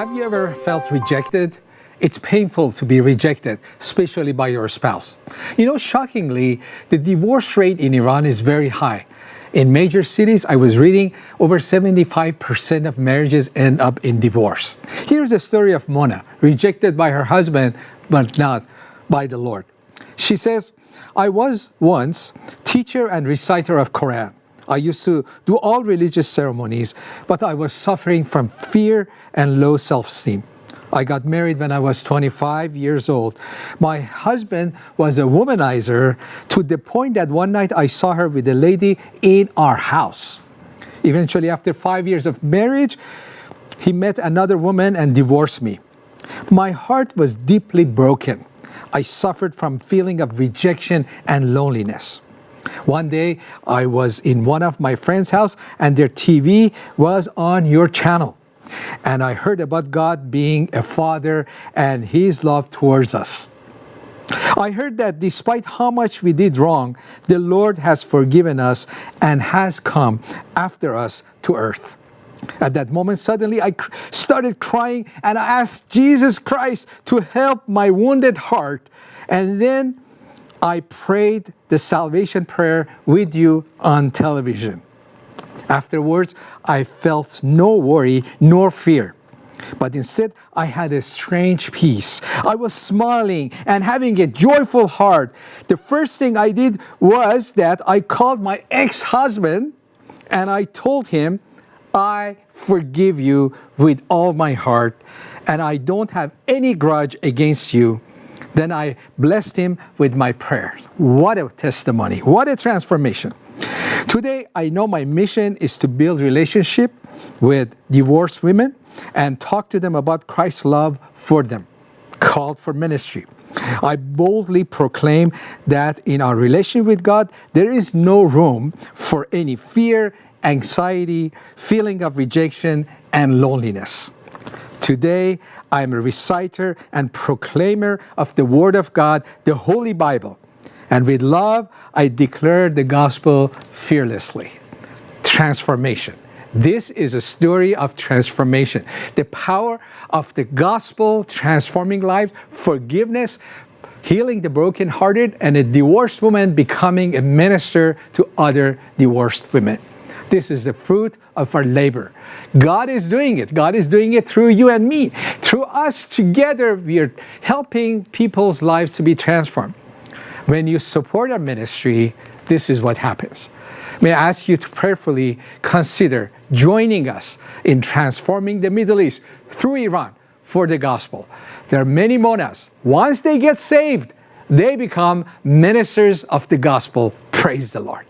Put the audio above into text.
Have you ever felt rejected? It's painful to be rejected, especially by your spouse. You know, shockingly, the divorce rate in Iran is very high. In major cities, I was reading, over 75% of marriages end up in divorce. Here's the story of Mona, rejected by her husband, but not by the Lord. She says, I was once teacher and reciter of Quran. I used to do all religious ceremonies, but I was suffering from fear and low self-esteem. I got married when I was 25 years old. My husband was a womanizer to the point that one night I saw her with a lady in our house. Eventually, after five years of marriage, he met another woman and divorced me. My heart was deeply broken. I suffered from feeling of rejection and loneliness. One day, I was in one of my friend's house and their TV was on your channel. And I heard about God being a father and his love towards us. I heard that despite how much we did wrong, the Lord has forgiven us and has come after us to earth. At that moment, suddenly I started crying and I asked Jesus Christ to help my wounded heart. And then I prayed the salvation prayer with you on television. Afterwards, I felt no worry nor fear. But instead, I had a strange peace. I was smiling and having a joyful heart. The first thing I did was that I called my ex-husband and I told him, I forgive you with all my heart and I don't have any grudge against you then I blessed him with my prayers. What a testimony. What a transformation. Today, I know my mission is to build relationship with divorced women and talk to them about Christ's love for them, called for ministry. I boldly proclaim that in our relationship with God, there is no room for any fear, anxiety, feeling of rejection, and loneliness. Today, I am a reciter and proclaimer of the Word of God, the Holy Bible. And with love, I declare the gospel fearlessly. Transformation. This is a story of transformation. The power of the gospel transforming life, forgiveness, healing the brokenhearted, and a divorced woman becoming a minister to other divorced women. This is the fruit of our labor. God is doing it. God is doing it through you and me. Through us together, we are helping people's lives to be transformed. When you support our ministry, this is what happens. May I ask you to prayerfully consider joining us in transforming the Middle East through Iran for the gospel. There are many monas. Once they get saved, they become ministers of the gospel. Praise the Lord.